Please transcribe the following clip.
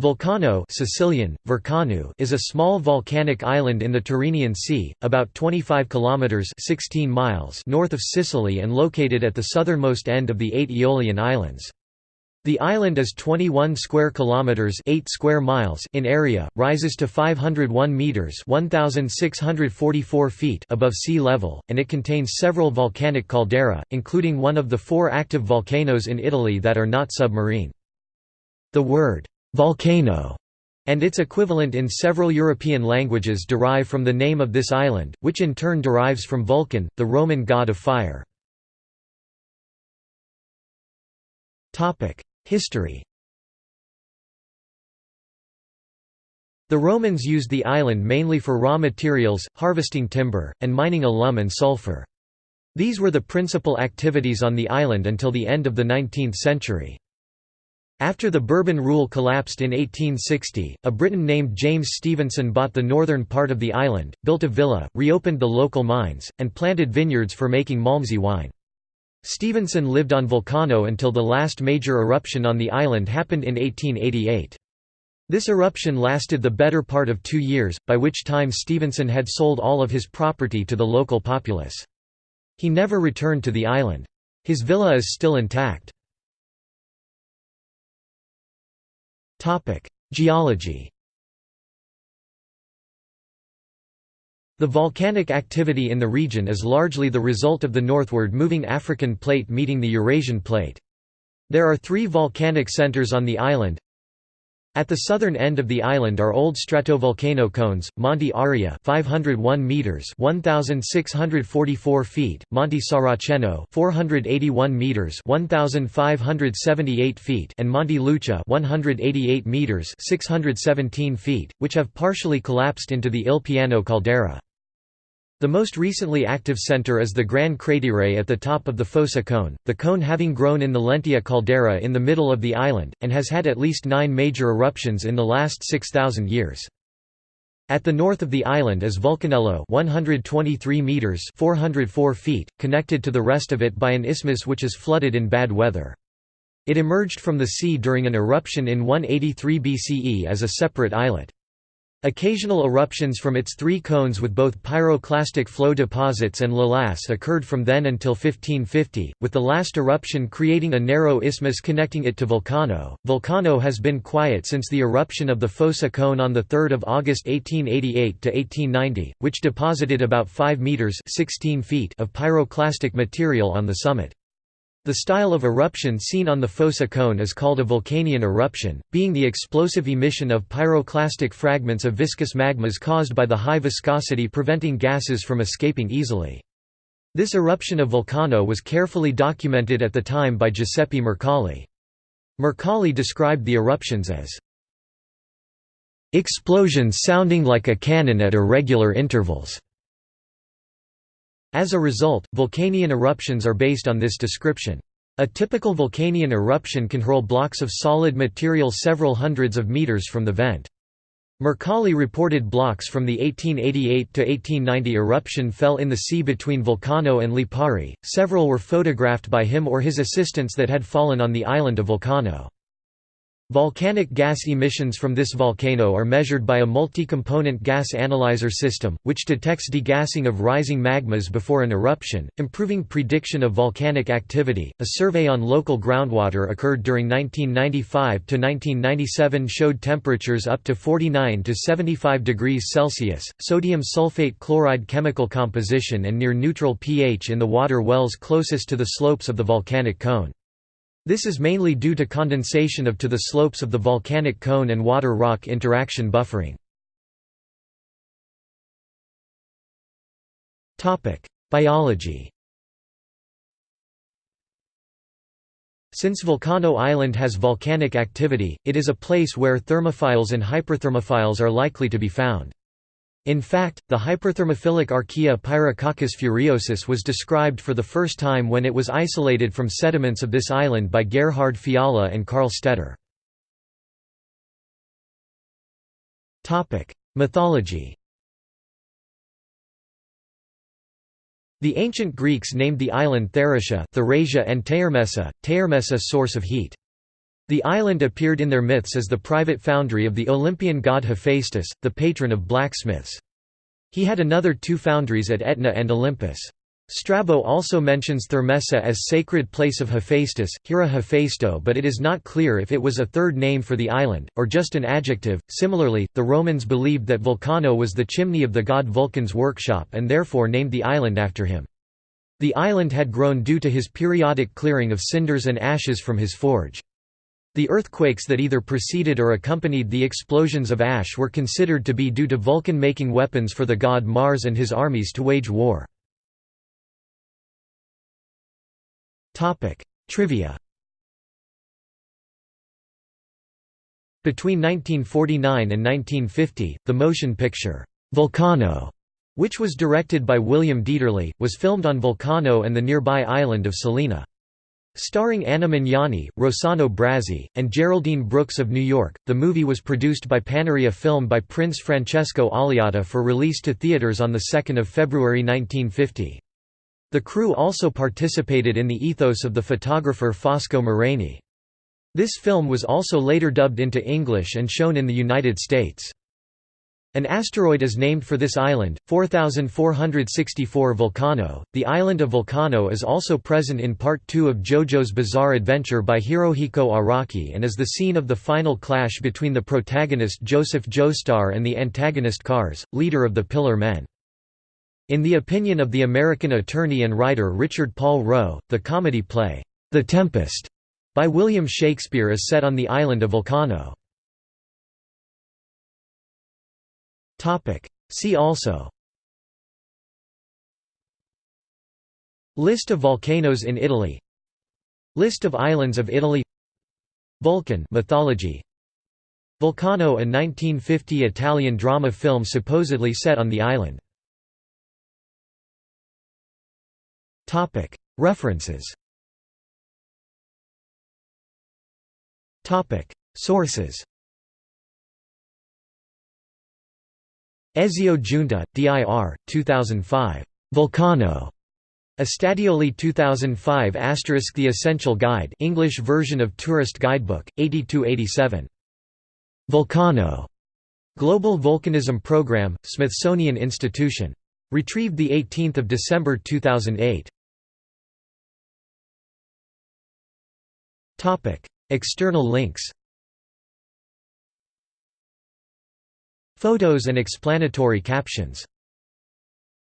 Vulcano Sicilian, Vurcanu is a small volcanic island in the Tyrrhenian Sea, about 25 kilometers 16 miles north of Sicily and located at the southernmost end of the eight Aeolian Islands. The island is 21 square kilometers 8 square miles in area, rises to 501 meters 1644 feet above sea level, and it contains several volcanic caldera, including one of the four active volcanoes in Italy that are not submarine. The word volcano, and its equivalent in several European languages derive from the name of this island, which in turn derives from Vulcan, the Roman god of fire. History The Romans used the island mainly for raw materials, harvesting timber, and mining alum and sulfur. These were the principal activities on the island until the end of the 19th century. After the Bourbon rule collapsed in 1860, a Briton named James Stevenson bought the northern part of the island, built a villa, reopened the local mines, and planted vineyards for making Malmsey wine. Stevenson lived on Volcano until the last major eruption on the island happened in 1888. This eruption lasted the better part of two years, by which time Stevenson had sold all of his property to the local populace. He never returned to the island. His villa is still intact. Geology The volcanic activity in the region is largely the result of the northward moving African plate meeting the Eurasian plate. There are three volcanic centers on the island, at the southern end of the island are old stratovolcano cones, Monte Aria 501 meters 1644 feet, Monte Saraceno 481 meters 1578 feet and Monte Luccia 188 meters 617 feet, which have partially collapsed into the Il Piano caldera. The most recently active center is the Gran Cratere at the top of the Fossa cone, the cone having grown in the Lentia caldera in the middle of the island, and has had at least nine major eruptions in the last 6,000 years. At the north of the island is Vulcanello 123 meters 404 feet, connected to the rest of it by an isthmus which is flooded in bad weather. It emerged from the sea during an eruption in 183 BCE as a separate islet. Occasional eruptions from its three cones with both pyroclastic flow deposits and lavas occurred from then until 1550, with the last eruption creating a narrow isthmus connecting it to Volcano. Volcano has been quiet since the eruption of the Fossa cone on 3 August 1888 to 1890, which deposited about 5 meters (16 feet) of pyroclastic material on the summit. The style of eruption seen on the Fossa cone is called a Vulcanian eruption, being the explosive emission of pyroclastic fragments of viscous magmas caused by the high viscosity preventing gases from escaping easily. This eruption of Vulcano was carefully documented at the time by Giuseppe Mercalli. Mercalli described the eruptions as explosions sounding like a cannon at irregular intervals. As a result, Vulcanian eruptions are based on this description. A typical Vulcanian eruption can hurl blocks of solid material several hundreds of meters from the vent. Mercalli reported blocks from the 1888–1890 eruption fell in the sea between Vulcano and Lipari, several were photographed by him or his assistants that had fallen on the island of Vulcano. Volcanic gas emissions from this volcano are measured by a multi-component gas analyzer system, which detects degassing of rising magmas before an eruption, improving prediction of volcanic activity. A survey on local groundwater occurred during 1995 to 1997 showed temperatures up to 49 to 75 degrees Celsius, sodium sulfate chloride chemical composition and near neutral pH in the water wells closest to the slopes of the volcanic cone. This is mainly due to condensation of to the slopes of the volcanic cone and water rock interaction buffering. Biology Since Volcano Island has volcanic activity, it is a place where thermophiles and hyperthermophiles are likely to be found. In fact, the hyperthermophilic archaea Pyrococcus furiosus was described for the first time when it was isolated from sediments of this island by Gerhard Fiala and Karl Stetter. Mythology The ancient Greeks named the island Theracia, Therasia and Teirmessa, Teirmessa source of heat. The island appeared in their myths as the private foundry of the Olympian god Hephaestus, the patron of blacksmiths. He had another two foundries at Etna and Olympus. Strabo also mentions Thermessa as sacred place of Hephaestus, Hiera Hephaestou, but it is not clear if it was a third name for the island, or just an adjective. Similarly, the Romans believed that Vulcano was the chimney of the god Vulcan's workshop and therefore named the island after him. The island had grown due to his periodic clearing of cinders and ashes from his forge. The earthquakes that either preceded or accompanied the explosions of ash were considered to be due to Vulcan making weapons for the god Mars and his armies to wage war. Trivia Between 1949 and 1950, the motion picture, Volcano, which was directed by William Dieterle, was filmed on Volcano and the nearby island of Salina. Starring Anna Magnani, Rossano Brazzi, and Geraldine Brooks of New York, the movie was produced by Panaria Film by Prince Francesco Alliata for release to theaters on 2 February 1950. The crew also participated in the ethos of the photographer Fosco Maraini. This film was also later dubbed into English and shown in the United States. An asteroid is named for this island, 4464 Vulcano. The island of Vulcano is also present in Part 2 of JoJo's Bizarre Adventure by Hirohiko Araki and is the scene of the final clash between the protagonist Joseph Joestar and the antagonist Kars, leader of the Pillar Men. In the opinion of the American attorney and writer Richard Paul Roe, the comedy play, The Tempest, by William Shakespeare is set on the island of Vulcano. See also. List of volcanoes in Italy. List of islands of Italy. Vulcan mythology. Vulcano a 1950 Italian drama film supposedly set on the island. Topic. References. Topic. Sources Ezio Junta, dir. 2005. Vulcano. Estadioli 2005 asterisk The Essential Guide English version of Tourist Guidebook, 82–87. Vulcano. Global Volcanism Program, Smithsonian Institution. Retrieved 18 December 2008. External links Photos and explanatory captions